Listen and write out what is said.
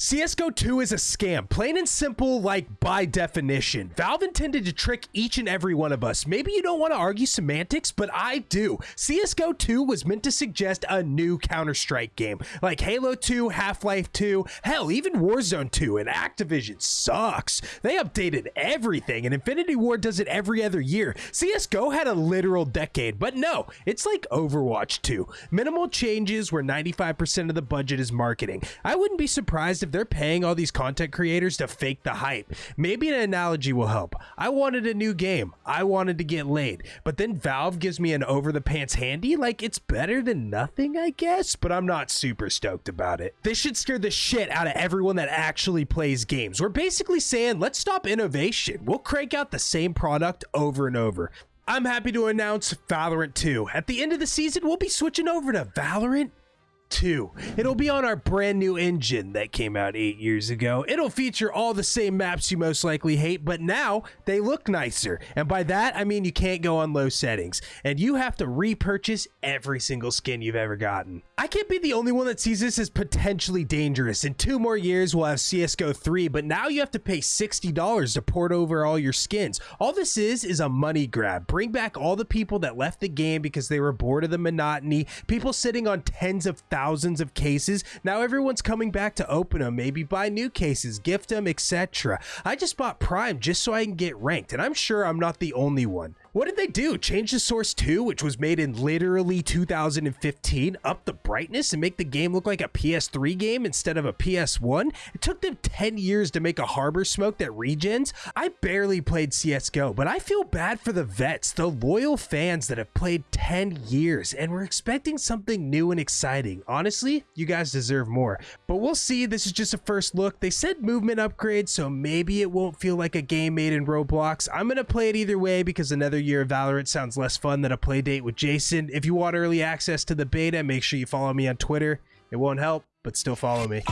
CSGO 2 is a scam, plain and simple, like by definition. Valve intended to trick each and every one of us. Maybe you don't want to argue semantics, but I do. CSGO 2 was meant to suggest a new Counter Strike game, like Halo 2, Half Life 2, hell, even Warzone 2, and Activision sucks. They updated everything, and Infinity Ward does it every other year. CSGO had a literal decade, but no, it's like Overwatch 2. Minimal changes where 95% of the budget is marketing. I wouldn't be surprised if they're paying all these content creators to fake the hype. Maybe an analogy will help. I wanted a new game. I wanted to get laid. But then Valve gives me an over the pants handy. Like it's better than nothing, I guess. But I'm not super stoked about it. This should scare the shit out of everyone that actually plays games. We're basically saying, let's stop innovation. We'll crank out the same product over and over. I'm happy to announce Valorant 2. At the end of the season, we'll be switching over to Valorant 2. It'll be on our brand new engine that came out eight years ago. It'll feature all the same maps you most likely hate, but now they look nicer. And by that, I mean you can't go on low settings, and you have to repurchase every single skin you've ever gotten. I can't be the only one that sees this as potentially dangerous. In two more years, we'll have CSGO 3, but now you have to pay $60 to port over all your skins. All this is, is a money grab. Bring back all the people that left the game because they were bored of the monotony, people sitting on tens of thousands thousands of cases. Now everyone's coming back to open them, maybe buy new cases, gift them, etc. I just bought Prime just so I can get ranked, and I'm sure I'm not the only one. What did they do? Change the Source 2, which was made in literally 2015, up the brightness and make the game look like a PS3 game instead of a PS1? It took them 10 years to make a harbor smoke that regens. I barely played CSGO, but I feel bad for the vets, the loyal fans that have played 10 years and were expecting something new and exciting. Honestly, you guys deserve more. But we'll see. This is just a first look. They said movement upgrade, so maybe it won't feel like a game made in Roblox. I'm to play it either way because another year of Valorant sounds less fun than a play date with Jason. If you want early access to the beta, make sure you follow me on Twitter. It won't help, but still follow me.